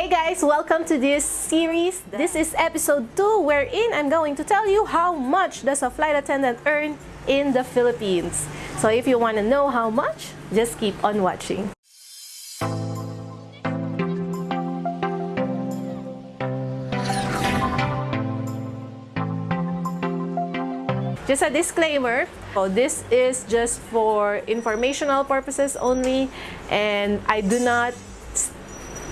Hey guys, welcome to this series. This is episode 2 wherein I'm going to tell you how much does a flight attendant earn in the Philippines. So if you want to know how much, just keep on watching. Just a disclaimer, so this is just for informational purposes only and I do not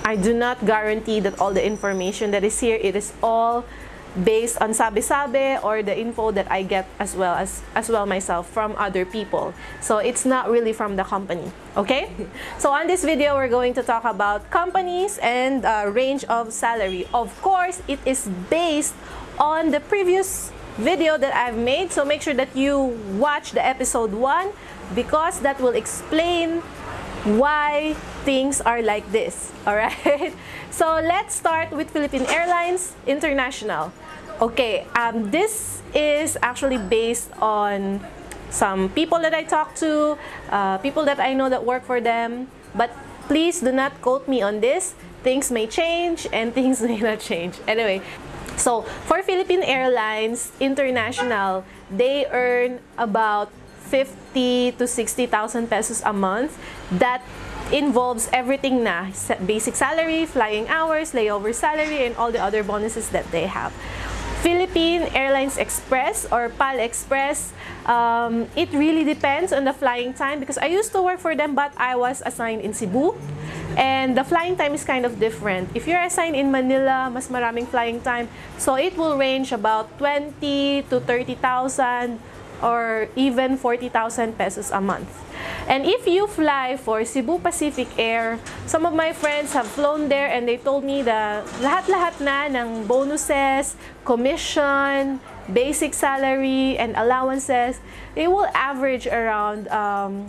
I do not guarantee that all the information that is here, it is all based on sabi-sabi or the info that I get as well as as well myself from other people. So it's not really from the company, okay? So on this video, we're going to talk about companies and uh, range of salary. Of course, it is based on the previous video that I've made. So make sure that you watch the episode 1 because that will explain why things are like this. Alright? So let's start with Philippine Airlines International. Okay, um, this is actually based on some people that I talk to, uh, people that I know that work for them. But please do not quote me on this. Things may change and things may not change. Anyway, so for Philippine Airlines International, they earn about 50 to 60,000 pesos a month. That involves everything na, basic salary, flying hours, layover salary, and all the other bonuses that they have. Philippine Airlines Express or PAL Express, um, it really depends on the flying time because I used to work for them but I was assigned in Cebu. And the flying time is kind of different. If you're assigned in Manila, mas maraming flying time. So it will range about 20 to 30,000 or even 40,000 pesos a month. And if you fly for Cebu Pacific Air, some of my friends have flown there and they told me that lahat-lahat na ng bonuses, commission, basic salary, and allowances, it will average around um,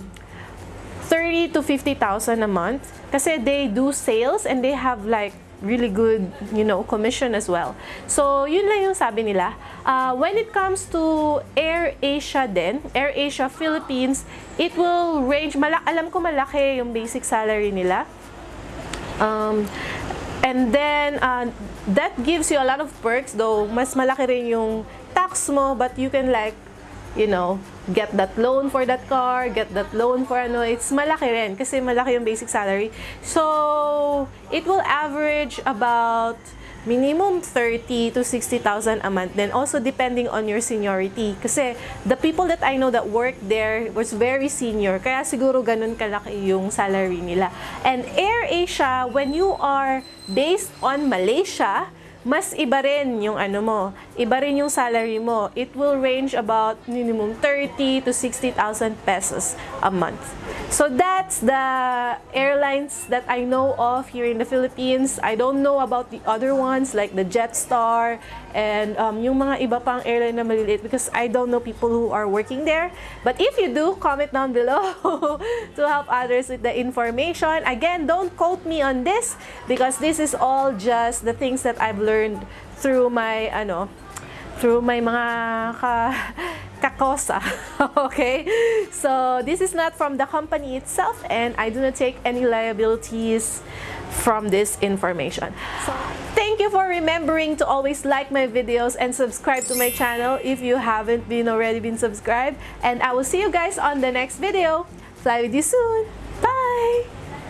30 to 50,000 a month kasi they do sales and they have like really good, you know, commission as well. So, yun lang yung sabi nila. Uh, when it comes to Air Asia din, Air Asia Philippines, it will range, malak alam ko malaki yung basic salary nila. Um, and then, uh, that gives you a lot of perks, though mas malaki rin yung tax mo, but you can like, you know, get that loan for that car, get that loan for ano, it's malaki rin kasi malaki yung basic salary. So, it will average about minimum 30 to 60,000 a month. Then also depending on your seniority. Kasi the people that I know that work there was very senior. Kaya siguro ganun kalaki yung salary nila. And Air Asia, when you are based on Malaysia, mas iba rin yung ano mo, iba rin yung salary mo. It will range about minimum 30 to 60,000 pesos a month. So that's the airlines that I know of here in the Philippines. I don't know about the other ones like the Jetstar and um, yung mga iba pang airline na maliliit because I don't know people who are working there. But if you do, comment down below to help others with the information. Again, don't quote me on this because this is all just the things that I've learned through my ano through my mga ka kakosa. okay? So, this is not from the company itself and I do not take any liabilities from this information. So, thank you for remembering to always like my videos and subscribe to my channel if you haven't been already been subscribed. And I will see you guys on the next video. Fly with you soon. Bye!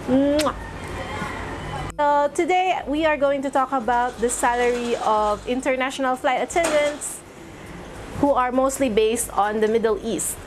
Mwah. So today we are going to talk about the salary of international flight attendants who are mostly based on the Middle East.